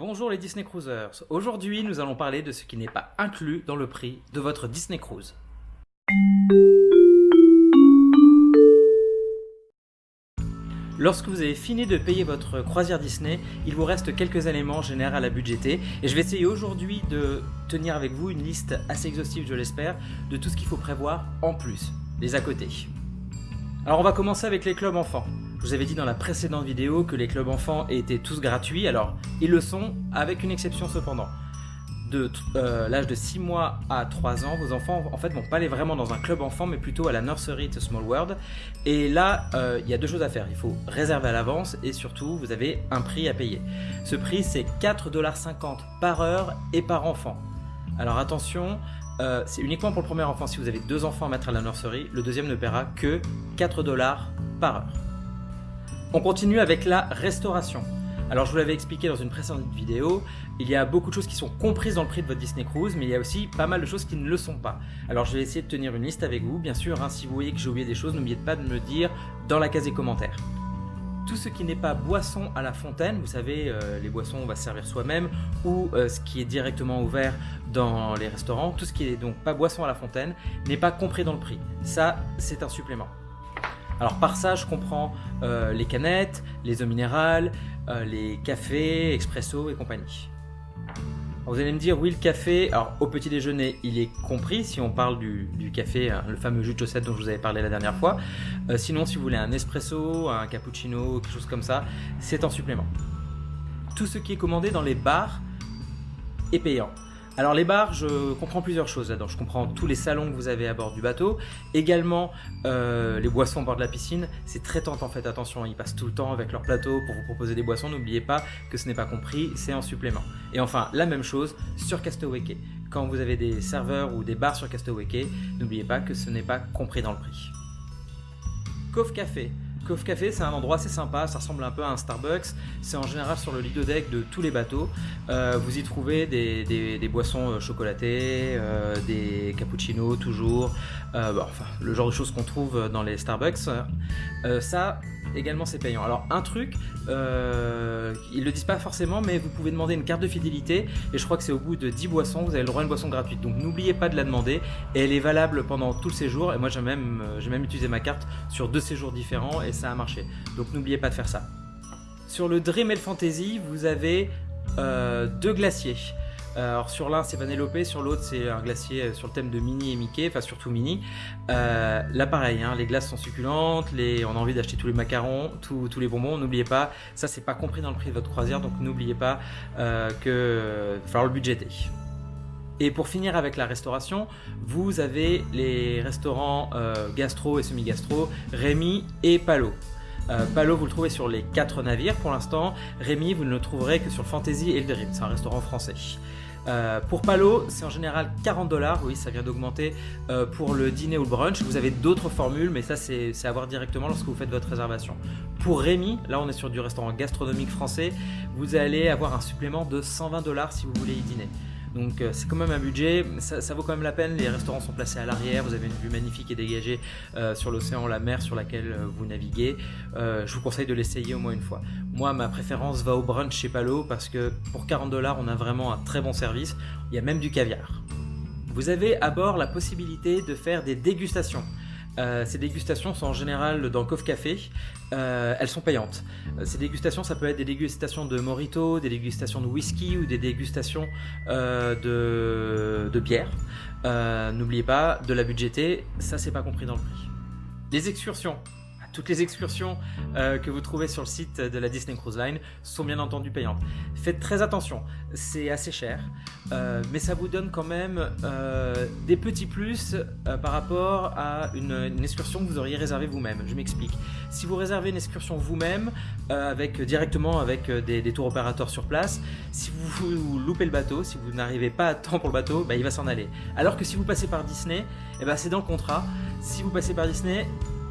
Bonjour les Disney Cruisers, aujourd'hui nous allons parler de ce qui n'est pas inclus dans le prix de votre Disney Cruise. Lorsque vous avez fini de payer votre croisière Disney, il vous reste quelques éléments généraux à budgéter et je vais essayer aujourd'hui de tenir avec vous une liste assez exhaustive, je l'espère, de tout ce qu'il faut prévoir en plus, les à côté. Alors on va commencer avec les clubs enfants. Je vous avais dit dans la précédente vidéo que les clubs enfants étaient tous gratuits, alors ils le sont avec une exception cependant. De euh, l'âge de 6 mois à 3 ans, vos enfants en fait vont pas aller vraiment dans un club enfant mais plutôt à la nursery de Small World. Et là, euh, il y a deux choses à faire. Il faut réserver à l'avance et surtout vous avez un prix à payer. Ce prix c'est 4,50$ par heure et par enfant. Alors attention, euh, c'est uniquement pour le premier enfant. Si vous avez deux enfants à mettre à la nursery, le deuxième ne paiera que 4$ par heure. On continue avec la restauration. Alors je vous l'avais expliqué dans une précédente vidéo, il y a beaucoup de choses qui sont comprises dans le prix de votre Disney Cruise, mais il y a aussi pas mal de choses qui ne le sont pas. Alors je vais essayer de tenir une liste avec vous, bien sûr, hein, si vous voyez que j'ai oublié des choses, n'oubliez pas de me le dire dans la case des commentaires. Tout ce qui n'est pas boisson à la fontaine, vous savez, euh, les boissons on va se servir soi-même, ou euh, ce qui est directement ouvert dans les restaurants, tout ce qui est donc pas boisson à la fontaine n'est pas compris dans le prix. Ça, c'est un supplément. Alors par ça, je comprends euh, les canettes, les eaux minérales, euh, les cafés, expresso et compagnie. vous allez me dire, oui, le café, alors au petit déjeuner, il est compris si on parle du, café, hein, le fameux jus de chaussette dont je vous avais parlé la dernière fois. Euh, sinon, si vous voulez un espresso, un cappuccino, quelque chose comme ça, c'est en supplément. Tout ce qui est commandé dans les bars est payant. Alors les bars, je comprends plusieurs choses là-dedans. Je comprends tous les salons que vous avez à bord du bateau. Également, euh, les boissons à bord de la piscine. C'est très tentant, faites attention. Ils passent tout le temps avec leur plateau pour vous proposer des boissons. N'oubliez pas que ce n'est pas compris, c'est en supplément. Et enfin, la même chose sur Castaway Cay. Quand vous avez des serveurs ou des bars sur Castaway Cay, n'oubliez pas que ce n'est pas compris dans le prix. Cove Café. Cove Café, c'est un endroit assez sympa, ça ressemble un peu à un Starbucks. C'est en général sur le lido deck de tous les bateaux. Euh, vous y trouvez des, boissons euh, chocolatées, euh, des cappuccinos toujours, enfin le genre de choses qu'on trouve dans les Starbucks. ça, également c'est payant. Alors un truc, euh, ils le disent pas forcément, mais vous pouvez demander une carte de fidélité et je crois que c'est au bout de 10 boissons, vous avez le droit à une boisson gratuite. Donc n'oubliez pas de la demander et elle est valable pendant tout le séjour. Et moi j'ai même, même utilisé ma carte sur deux séjours différents et ça a marché. Donc n'oubliez pas de faire ça. Sur le Dream Fantasy, vous avez euh, deux glaciers. Euh, alors sur l'un c'est Vanellope, sur l'autre c'est un glacier euh, sur le thème de Minnie et Mickey, enfin surtout Minnie. Euh, là pareil, hein, les glaces sont succulentes, on a envie d'acheter tous les macarons, tous les bonbons, n'oubliez pas, ça c'est pas compris dans le prix de votre croisière, donc n'oubliez pas que il va falloir le budgéter. Et pour finir avec la restauration, vous avez les restaurants gastro et semi-gastro, Rémi et Palo. Palo, vous le trouvez sur les quatre navires pour l'instant. Rémi, vous ne le trouverez que sur le Fantasy et le Dream. C'est un restaurant français. Euh, pour Palo, c'est en général 40 dollars, oui, ça vient d'augmenter euh, pour le dîner ou le brunch. Vous avez d'autres formules, mais ça, c'est à voir directement lorsque vous faites votre réservation. Pour Rémi, là, on est sur du restaurant gastronomique français, vous allez avoir un supplément de 120 dollars si vous voulez y dîner. Donc euh, c'est quand même un budget, ça, vaut quand même la peine, les restaurants sont placés à l'arrière, vous avez une vue magnifique et dégagée euh, sur l'océan, la mer sur laquelle euh, vous naviguez. je vous conseille de l'essayer au moins une fois. Moi ma préférence va au brunch chez Palo parce que pour 40 dollars on a vraiment un très bon service, il y a même du caviar. Vous avez à bord la possibilité de faire des dégustations. Euh, ces dégustations sont en général dans Coffre Café. Euh, elles sont payantes. Euh, ces dégustations, ça peut être des dégustations de morito, des dégustations de whisky ou des dégustations de, bière. N'oubliez pas de la budgéter, ça c'est pas compris dans le prix. Les excursions toutes les excursions que vous trouvez sur le site de la Disney Cruise Line sont bien entendu payantes. Faites très attention, c'est assez cher, euh, mais ça vous donne quand même euh, des petits plus par rapport à une, excursion que vous auriez réservée vous-même. Je m'explique. Si vous réservez une excursion vous-même, avec directement avec des, tours opérateurs sur place, si vous, loupez le bateau, si vous n'arrivez pas à temps pour le bateau, bah, il va s'en aller. Alors que si vous passez par Disney, eh ben, c'est dans le contrat. Si vous passez par Disney,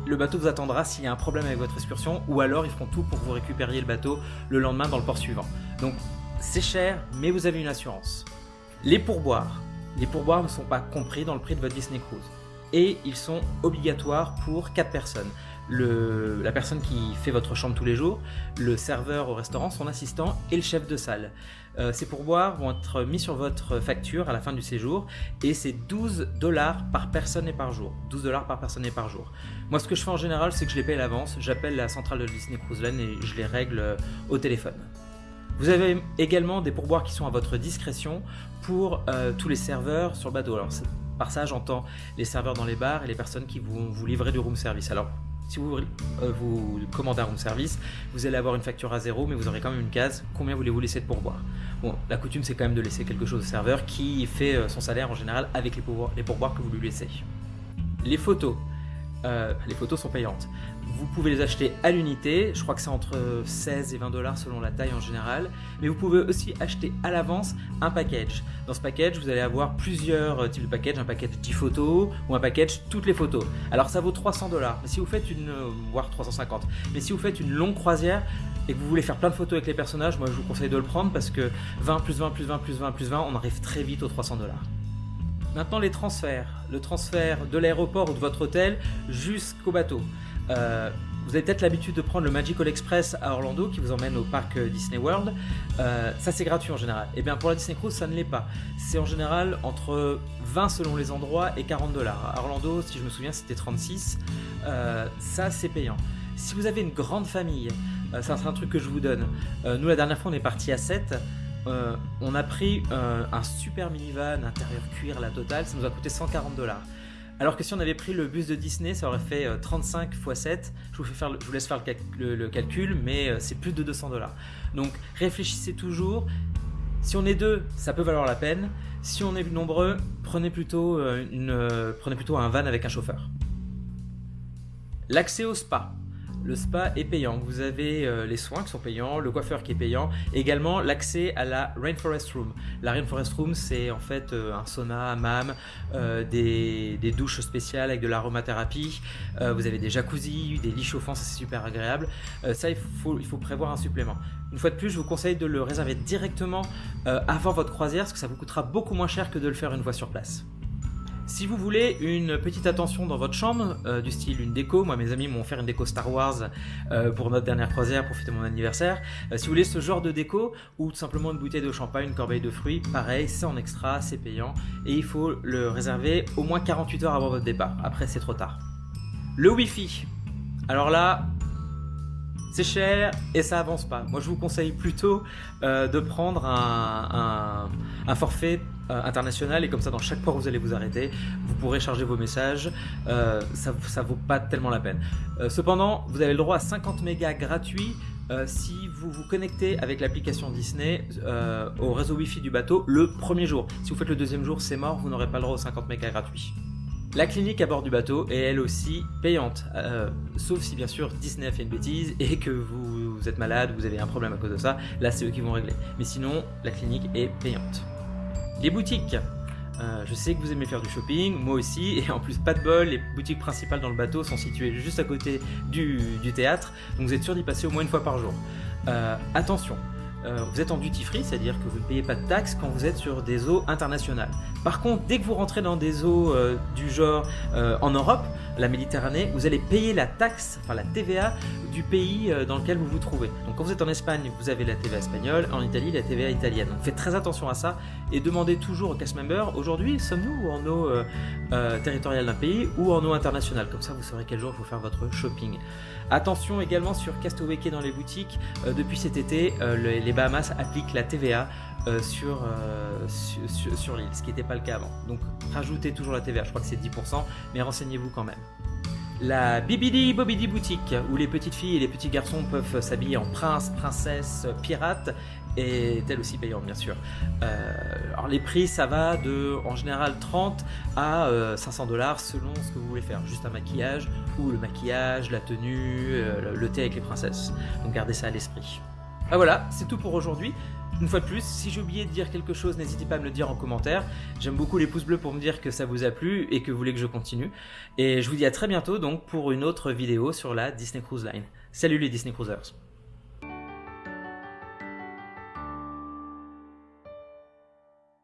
le bateau vous attendra s'il y a un problème avec votre excursion ou alors ils feront tout pour que vous récupériez le bateau le lendemain dans le port suivant. Donc c'est cher, mais vous avez une assurance. Les pourboires. Les pourboires ne sont pas compris dans le prix de votre Disney Cruise et ils sont obligatoires pour 4 personnes. la personne qui fait votre chambre tous les jours, le serveur au restaurant, son assistant et le chef de salle. Euh, ces pourboires vont être mis sur votre facture à la fin du séjour et c'est 12 dollars par personne et par jour. 12 dollars par personne et par jour. Moi ce que je fais en général c'est que je les paye à l'avance, j'appelle la centrale de Disney Cruise Line et je les règle euh, au téléphone. Vous avez également des pourboires qui sont à votre discrétion pour euh, tous les serveurs sur le bateau. Alors par ça j'entends les serveurs dans les bars et les personnes qui vont vous livrer du room service. Alors si vous, euh, vous commandez un room service, vous allez avoir une facture à zéro, mais vous aurez quand même une case. Combien voulez-vous laisser de pourboire Bon, la coutume, c'est quand même de laisser quelque chose au serveur qui fait euh, son salaire en général avec les pourboires que vous lui laissez. Les photos. Euh, les photos sont payantes. Vous pouvez les acheter à l'unité, je crois que c'est entre 16 et 20 dollars selon la taille en général, mais vous pouvez aussi acheter à l'avance un package. Dans ce package, vous allez avoir plusieurs euh, types de packages, un package 10 photos ou un package toutes les photos. Alors ça vaut 300 dollars, si vous faites une, euh, voire 350, mais si vous faites une longue croisière et que vous voulez faire plein de photos avec les personnages, moi je vous conseille de le prendre parce que 20 plus 20 plus 20 plus 20 plus 20, on arrive très vite aux 300 dollars. Maintenant les transferts, le transfert de l'aéroport ou de votre hôtel jusqu'au bateau. Euh, vous avez peut-être l'habitude de prendre le Magical Express à Orlando qui vous emmène au parc euh, Disney World. Euh, ça c'est gratuit en général. Et eh bien pour la Disney Cruise ça ne l'est pas. C'est en général entre 20 selon les endroits et 40 dollars. À Orlando si je me souviens c'était 36. ça c'est payant. Si vous avez une grande famille, ça sera un truc que je vous donne. nous la dernière fois on est parti à 7. Euh, on a pris euh, un super minivan intérieur cuir la totale, ça nous a coûté 140 dollars. Alors que si on avait pris le bus de Disney, ça aurait fait 35 x 7. Je vous, laisse faire le, calcul, mais euh, c'est plus de 200 dollars. Donc réfléchissez toujours. Si on est deux, ça peut valoir la peine. Si on est nombreux, prenez plutôt un van avec un chauffeur. L'accès au spa. Le spa est payant. Vous avez euh, les soins qui sont payants, le coiffeur qui est payant, également l'accès à la Rainforest Room. La Rainforest Room, c'est en fait euh, un sauna, un hammam, euh, des, douches spéciales avec de l'aromathérapie. vous avez des jacuzzi, des lits chauffants, c'est super agréable. ça, il faut prévoir un supplément. Une fois de plus, je vous conseille de le réserver directement avant votre croisière, parce que ça vous coûtera beaucoup moins cher que de le faire une fois sur place. Si vous voulez une petite attention dans votre chambre, euh, du style une déco, moi mes amis m'ont fait une déco Star Wars euh, pour notre dernière croisière pour fêter mon anniversaire. Euh, si vous voulez ce genre de déco, ou tout simplement une bouteille de champagne, une corbeille de fruits, pareil, c'est en extra, c'est payant, et il faut le réserver au moins 48 heures avant votre départ, après c'est trop tard. Le Wi-Fi. Alors là, c'est cher et ça avance pas. Moi, je vous conseille plutôt de prendre un, forfait euh, international et comme ça, dans chaque port où vous allez vous arrêter, vous pourrez charger vos messages. Euh, ça, vaut pas tellement la peine. cependant, vous avez le droit à 50 mégas gratuits si vous vous connectez avec l'application Disney au réseau Wi-Fi du bateau le premier jour. Si vous faites le deuxième jour, c'est mort, vous n'aurez pas le droit aux 50 mégas gratuits. La clinique à bord du bateau est elle aussi payante, euh, sauf si bien sûr Disney a fait une bêtise et que vous, êtes malade, vous avez un problème à cause de ça, là c'est eux qui vont régler. Mais sinon, la clinique est payante. Les boutiques. Euh, je sais que vous aimez faire du shopping, moi aussi, et en plus pas de bol, les boutiques principales dans le bateau sont situées juste à côté du, théâtre, donc vous êtes sûr d'y passer au moins une fois par jour. Euh, attention, euh, vous êtes en duty free, c'est-à-dire que vous ne payez pas de taxes quand vous êtes sur des eaux internationales. Par contre, dès que vous rentrez dans des eaux du genre en Europe, la Méditerranée, vous allez payer la taxe, enfin la TVA du pays dans lequel vous vous trouvez. Donc quand vous êtes en Espagne, vous avez la TVA espagnole, en Italie, la TVA italienne. Donc faites très attention à ça et demandez toujours au cast member, aujourd'hui, sommes-nous en eau territoriale d'un pays ou en eau internationale? Comme ça, vous saurez quel jour il faut faire votre shopping. Attention également sur Castaway dans les boutiques, depuis cet été, les Bahamas appliquent la TVA euh, sur, euh, sur, l'île, ce qui n'était pas le cas avant. Donc rajoutez toujours la TVA, je crois que c'est 10%, mais renseignez-vous quand même. La Bibidi Bobidi boutique, où les petites filles et les petits garçons peuvent s'habiller en prince, princesse, pirate, est elle aussi payante bien sûr. Euh, alors les prix ça va de en général 30 à 500 dollars selon ce que vous voulez faire, juste un maquillage ou le maquillage, la tenue, le thé avec les princesses. Donc gardez ça à l'esprit. Ah voilà, c'est tout pour aujourd'hui. Une fois de plus, si j'ai oublié de dire quelque chose, n'hésitez pas à me le dire en commentaire. J'aime beaucoup les pouces bleus pour me dire que ça vous a plu et que vous voulez que je continue. Et je vous dis à très bientôt donc pour une autre vidéo sur la Disney Cruise Line. Salut les Disney Cruisers